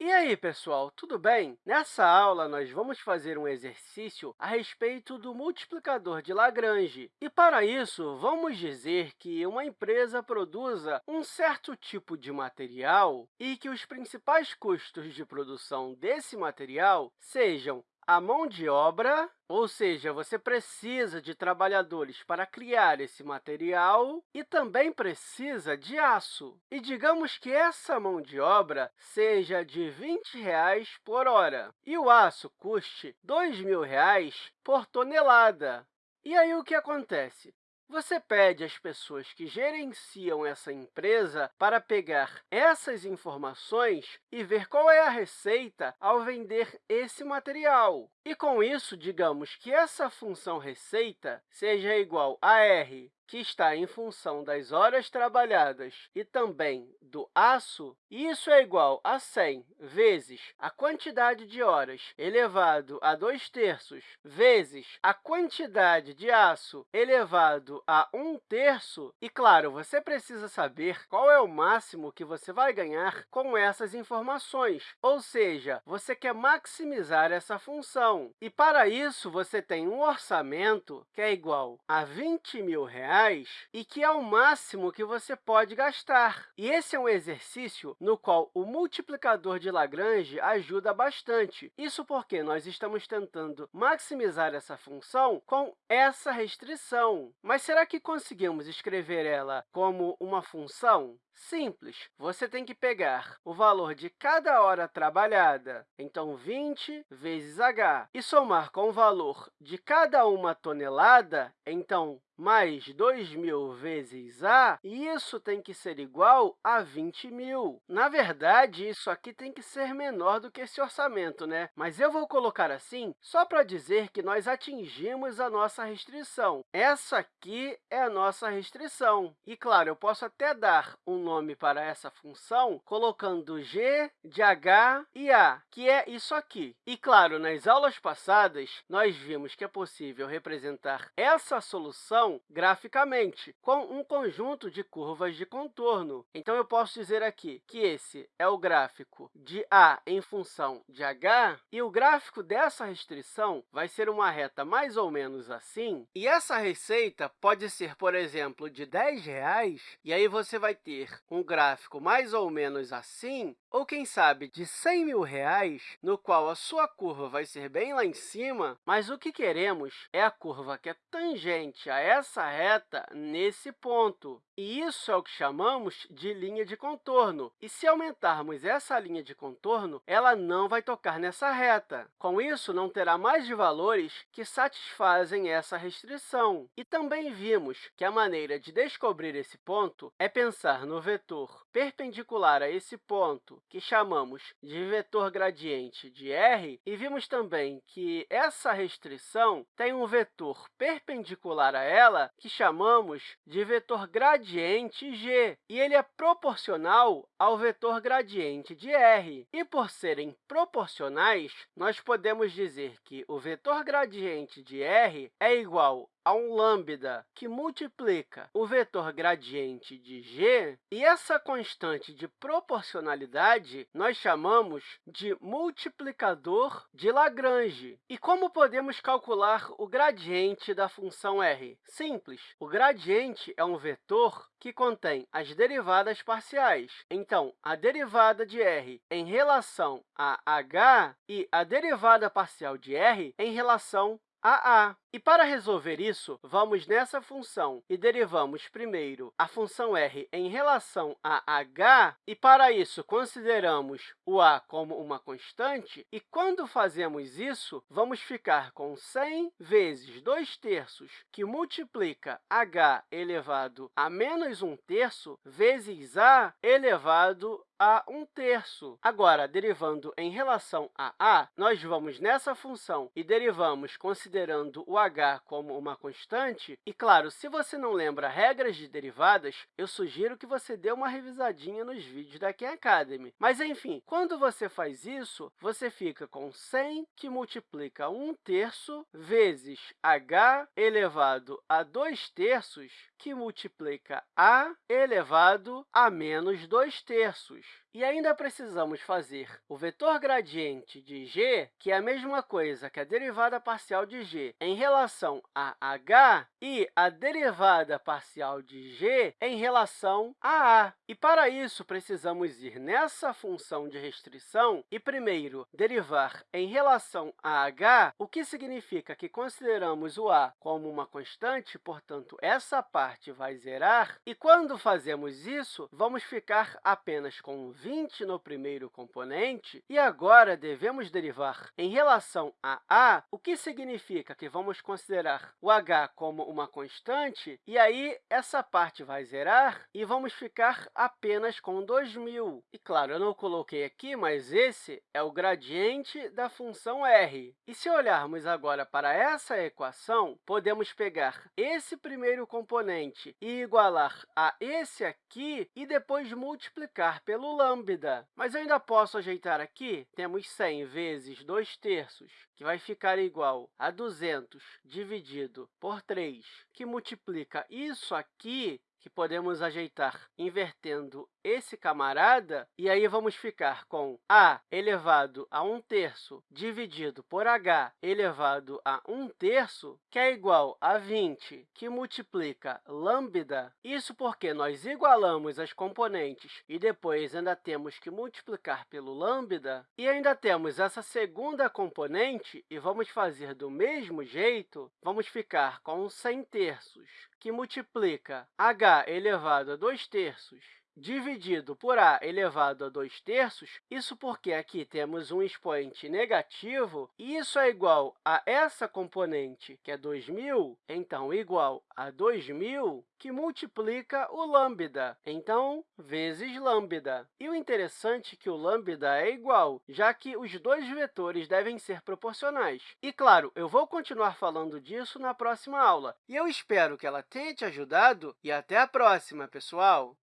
E aí, pessoal, tudo bem? Nessa aula, nós vamos fazer um exercício a respeito do multiplicador de Lagrange. E, para isso, vamos dizer que uma empresa produza um certo tipo de material e que os principais custos de produção desse material sejam a mão de obra, ou seja, você precisa de trabalhadores para criar esse material e também precisa de aço. E digamos que essa mão de obra seja de 20 reais por hora e o aço custe R$ 2.000 por tonelada. E aí, o que acontece? Você pede às pessoas que gerenciam essa empresa para pegar essas informações e ver qual é a receita ao vender esse material. E, com isso, digamos que essa função receita seja igual a R que está em função das horas trabalhadas e também do aço, isso é igual a 100 vezes a quantidade de horas elevado a 2 terços vezes a quantidade de aço elevado a 1 terço. E, claro, você precisa saber qual é o máximo que você vai ganhar com essas informações, ou seja, você quer maximizar essa função. E, para isso, você tem um orçamento que é igual a 20 mil reais reais e que é o máximo que você pode gastar. E esse é um exercício no qual o multiplicador de Lagrange ajuda bastante. Isso porque nós estamos tentando maximizar essa função com essa restrição. Mas será que conseguimos escrever ela como uma função? Simples. Você tem que pegar o valor de cada hora trabalhada, então 20 vezes h, e somar com o valor de cada uma tonelada, então mais 2.000 vezes a, isso tem que ser igual a 20.000. Na verdade, isso aqui tem que ser menor do que esse orçamento, né? mas eu vou colocar assim só para dizer que nós atingimos a nossa restrição. Essa aqui é a nossa restrição. E, claro, eu posso até dar um nome para essa função colocando g de h e a, que é isso aqui. E, claro, nas aulas passadas, nós vimos que é possível representar essa solução graficamente, com um conjunto de curvas de contorno. Então, eu posso dizer aqui que esse é o gráfico de a em função de h, e o gráfico dessa restrição vai ser uma reta mais ou menos assim. E essa receita pode ser, por exemplo, de R$ 10,00, e aí você vai ter um gráfico mais ou menos assim, ou, quem sabe, de 100 mil reais, no qual a sua curva vai ser bem lá em cima, mas o que queremos é a curva que é tangente a essa reta nesse ponto. E isso é o que chamamos de linha de contorno. E se aumentarmos essa linha de contorno, ela não vai tocar nessa reta. Com isso, não terá mais de valores que satisfazem essa restrição. E também vimos que a maneira de descobrir esse ponto é pensar no vetor perpendicular a esse ponto, que chamamos de vetor gradiente de r, e vimos também que essa restrição tem um vetor perpendicular a ela, que chamamos de vetor gradiente gradiente g, e ele é proporcional ao vetor gradiente de r. E, por serem proporcionais, nós podemos dizer que o vetor gradiente de r é igual a um lambda que multiplica o vetor gradiente de g, e essa constante de proporcionalidade nós chamamos de multiplicador de Lagrange. E como podemos calcular o gradiente da função r? Simples. O gradiente é um vetor que contém as derivadas parciais. Então, a derivada de r em relação a h e a derivada parcial de r em relação a a. E para resolver isso, vamos nessa função e derivamos primeiro a função r em relação a h, e para isso consideramos o a como uma constante, e quando fazemos isso, vamos ficar com 100 vezes 2 terços, que multiplica h elevado a menos 1 terço, vezes a elevado a 1 terço. Agora, derivando em relação a a, nós vamos nessa função e derivamos considerando o h como uma constante. E, claro, se você não lembra regras de derivadas, eu sugiro que você dê uma revisadinha nos vídeos da Khan Academy. Mas, enfim, quando você faz isso, você fica com 100 que multiplica 1 terço vezes h elevado a 2 terços, que multiplica a elevado a menos 2 terços. E ainda precisamos fazer o vetor gradiente de g, que é a mesma coisa que a derivada parcial de g em relação a h, e a derivada parcial de g em relação a a. E, para isso, precisamos ir nessa função de restrição e, primeiro, derivar em relação a h, o que significa que consideramos o a como uma constante, portanto, essa parte vai zerar. E, quando fazemos isso, vamos ficar apenas com 20 no primeiro componente, e agora devemos derivar em relação a a, o que significa que vamos considerar o h como uma constante, e aí essa parte vai zerar e vamos ficar apenas com 2.000. E, claro, eu não coloquei aqui, mas esse é o gradiente da função r. E se olharmos agora para essa equação, podemos pegar esse primeiro componente e igualar a esse aqui e depois multiplicar pelo lambda. Mas eu ainda posso ajeitar aqui. Temos 100 vezes 2 terços, que vai ficar igual a 200 dividido por 3, que multiplica isso aqui que podemos ajeitar invertendo esse camarada, e aí vamos ficar com a elevado a 1 terço dividido por h elevado a 1 terço, que é igual a 20, que multiplica lambda. Isso porque nós igualamos as componentes e depois ainda temos que multiplicar pelo lambda, e ainda temos essa segunda componente, e vamos fazer do mesmo jeito, vamos ficar com 100 terços, que multiplica h elevado a 2 terços dividido por a elevado a 2 terços, isso porque aqui temos um expoente negativo, e isso é igual a essa componente, que é 2.000, então, igual a 2.000, que multiplica o lambda, então, vezes lambda. E o interessante é que o lambda é igual, já que os dois vetores devem ser proporcionais. E, claro, eu vou continuar falando disso na próxima aula, e eu espero que ela tenha te ajudado, e até a próxima, pessoal!